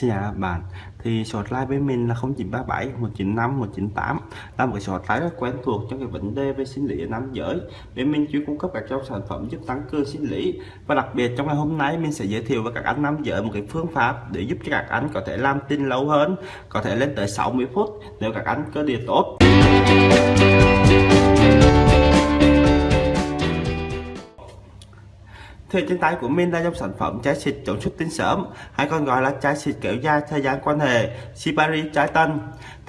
Xin chào các bạn. Thì số hotline với mình là 0937 195 198 là một cái số hotline rất quen thuộc cho cái vấn đề về sinh lý ở nam giới. Bên mình chuyên cung cấp các trong sản phẩm giúp tăng cường sinh lý. Và đặc biệt trong ngày hôm nay mình sẽ giới thiệu với các anh nam giới một cái phương pháp để giúp cho các anh có thể làm tin lâu hơn, có thể lên tới 60 phút nếu các anh cơ địa tốt. Thì trên tay của mình là dòng sản phẩm trái xịt chống xuất tinh sớm hay còn gọi là trái xịt kéo dài thời gian quan hệ sipari trái tân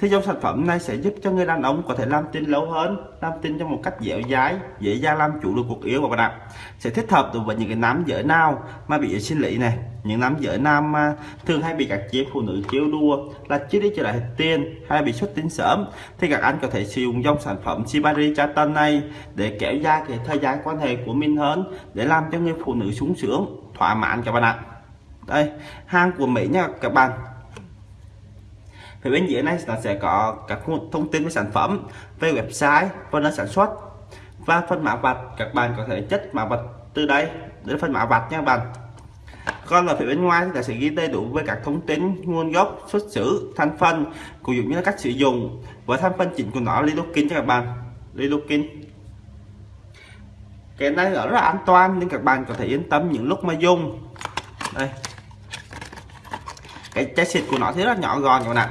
thì dòng sản phẩm này sẽ giúp cho người đàn ông có thể làm tin lâu hơn, làm tin trong một cách dẻo dai, dễ dàng làm chủ được cuộc yêu của bạn ạ. Sẽ thích hợp đối với những cái nam giới nào mà bị sinh lý này. Những nam giới nam mà thường hay bị các chị phụ nữ chiếu đua là chưa đi trở lại tiền hay bị xuất tinh sớm, thì các anh có thể sử dụng dòng sản phẩm Shibari Chatan này để kéo dài cái thời gian quan hệ của mình hơn, để làm cho người phụ nữ sung sướng, thỏa mãn các bạn ạ. Đây, hàng của Mỹ nha các bạn? Thì bên dưới này nó sẽ có các thông tin về sản phẩm về website và nơi sản xuất, và phân mã vạch. Các bạn có thể chất mã vạch từ đây, đến phân mã vạch nha các bạn. Còn ở phía bên ngoài thì sẽ ghi đầy đủ với các thông tin, nguồn gốc, xuất xứ, thành phần, cũng như là cách sử dụng. Và thành phần chính của nó lidocaine cho các bạn. Lidocaine. Cái này rất là an toàn nên các bạn có thể yên tâm những lúc mà dùng. Đây. Cái trái xịt của nó thì rất nhỏ gọn các bạn ạ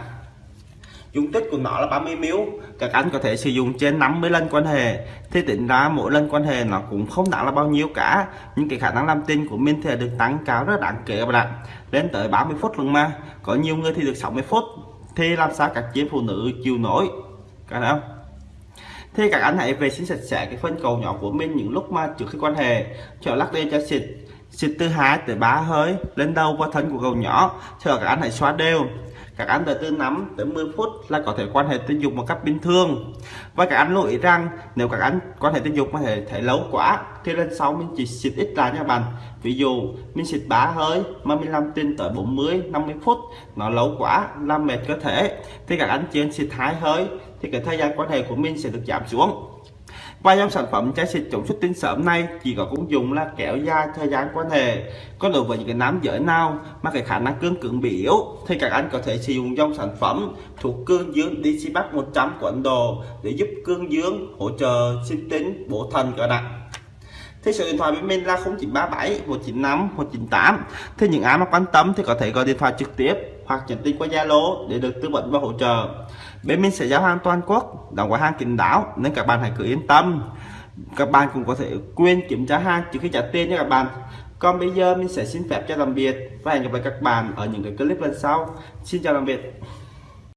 dung tích của nó là 30 ml các anh có thể sử dụng trên 50 lần quan hệ. Thì tính ra mỗi lần quan hệ nó cũng không đáng là bao nhiêu cả. Nhưng cái khả năng làm tin của mình thì được tăng cao rất đáng kể các bạn ạ. Lên tới 30 phút luôn mà. Có nhiều người thì được 60 phút. Thì làm sao các chị phụ nữ chịu nổi? Cả không? Thì các anh hãy vệ sinh sạch sẽ cái phân cầu nhỏ của mình những lúc mà trước khi quan hệ. Cho lắc lên cho xịt xịt từ hai tới ba hơi, lên đầu qua thân của cầu nhỏ, cho các anh hãy xóa đều. Các anh từ từ 5 tới 10 phút là có thể quan hệ tình dục một cách bình thường. Và các anh lưu ý rằng, nếu các anh quan hệ tình dục có thể thể lâu quá, thì lên sau mình chỉ xịt ít lại nha bạn. Ví dụ, mình xịt bá hơi mà mình làm tin tới 40 50 phút, nó lâu quá làm mệt cơ thể. Thì các anh chỉ xịt hai hơi, thì cái thời gian quan hệ của mình sẽ được giảm xuống và dòng sản phẩm trái xịt chống xuất tinh sớm nay chỉ có công dụng là kéo dài thời gian quan hệ. Còn đối với những cái nam giới nào mà cái khả năng cương cứng bị yếu, thì các anh có thể sử dụng dòng sản phẩm thuộc cương dương DC 100 của Ấn Độ để giúp cương dương hỗ trợ sinh tính, bổ thần cơ nặng. Thì số điện thoại bên mình là 0937 195 198. Thì những ai mà quan tâm thì có thể gọi điện thoại trực tiếp hoặc nhắn tin qua Zalo để được tư vấn và hỗ trợ. Bên mình sẽ giao hàng toàn quốc, đóng gói hàng kín đáo nên các bạn hãy cứ yên tâm. Các bạn cũng có thể quên kiểm tra hàng trước khi trả tiền nha các bạn. Còn bây giờ mình sẽ xin phép cho tạm biệt và hẹn gặp lại các bạn ở những cái clip lần sau. Xin chào tạm biệt.